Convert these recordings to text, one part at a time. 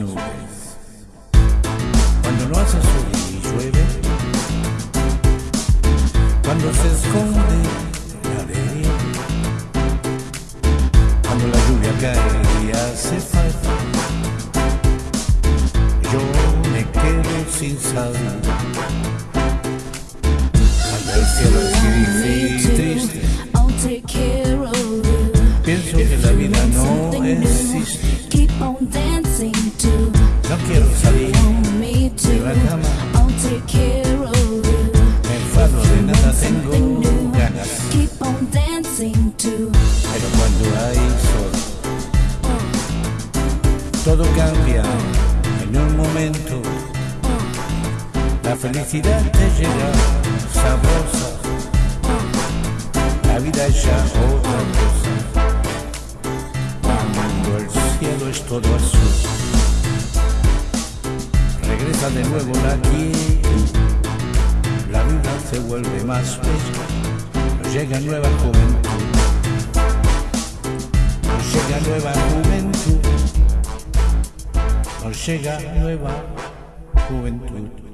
nubes. Cuando no hace sol y llueve, cuando se esconde la arena, cuando la lluvia cae y hace falta, yo me quedo sin saber. Cuando el cielo es gris y triste, I'll take care of you. pienso que la vida no existe. No quiero salir de la cama, I'll take care of you. me enfado de nada, tengo ganas. Keep on dancing to Pero cuando hay sol, todo cambia en un momento. La felicidad te llega sabrosa, la vida es ya otra cosa. Es todo azul, regresa de nuevo la quietud, la vida se vuelve más bella, nos llega nueva juventud. Nos llega nueva juventud. Nos llega nueva juventud.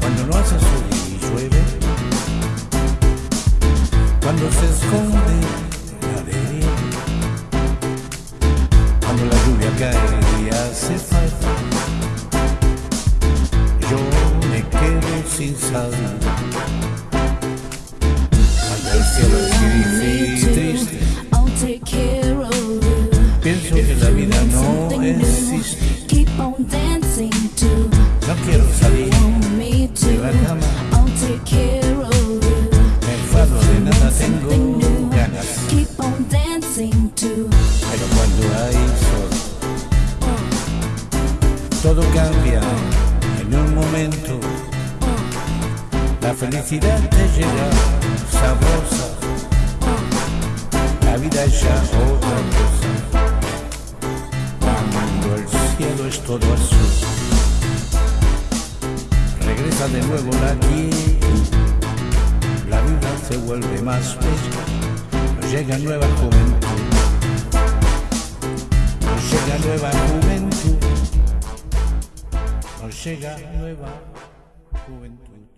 Cuando no hace sol y llueve, cuando se esconde la arena, cuando la lluvia cae y hace falta, yo me quedo sin saber. Cuando el cielo es gris y triste, I'll take care of you. pienso que la vida no existe. No quiero salir de la cama, I'll take care of you. me enfado de nada, tengo ganas. Pero cuando hay sol, todo cambia en un momento. La felicidad te llega sabrosa, la vida es ya otra cosa. Cuando el cielo es todo azul, de nuevo la quietud, la vida se vuelve más bella, nos llega nueva juventud. Nos llega nueva juventud. Nos llega nueva juventud.